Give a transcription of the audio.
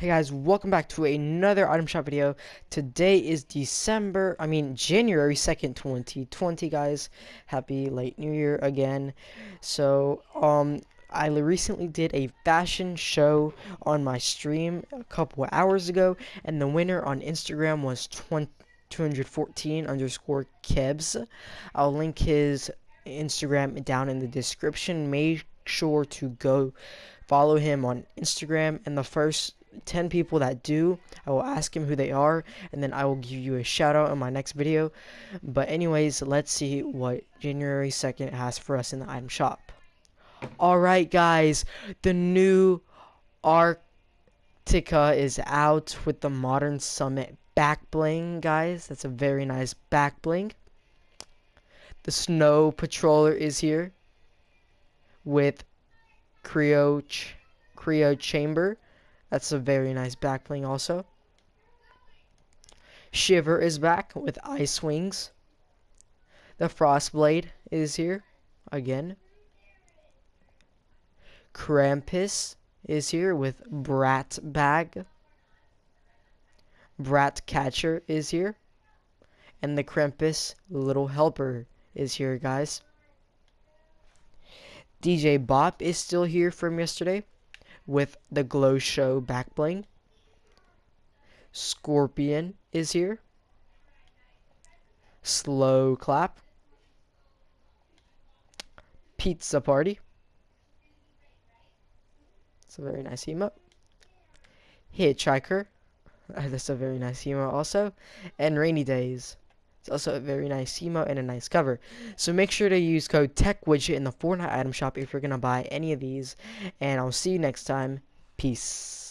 Hey guys, welcome back to another item shop video. Today is December, I mean January 2nd, 2020 guys. Happy late new year again. So, um I recently did a fashion show on my stream a couple hours ago and the winner on Instagram was 20 214 underscore Kebs. I'll link his Instagram down in the description. Make sure to go follow him on Instagram and the first 10 people that do, I will ask him who they are, and then I will give you a shout out in my next video. But anyways, let's see what January 2nd has for us in the item shop. Alright guys, the new Arctica is out with the Modern Summit back bling, guys. That's a very nice back bling. The Snow Patroller is here with Cryo, ch Cryo Chamber that's a very nice back bling also. Shiver is back with Ice Wings. The Frostblade is here again. Krampus is here with Brat Bag. Brat Catcher is here. And the Krampus Little Helper is here, guys. DJ Bop is still here from yesterday with the Glow Show back bling. Scorpion is here. Slow Clap. Pizza Party. It's a very nice emote. Hitchhiker. That's a very nice emote also. And Rainy Days. It's also a very nice emote and a nice cover. So make sure to use code TechWidget in the Fortnite item shop if you're going to buy any of these. And I'll see you next time. Peace.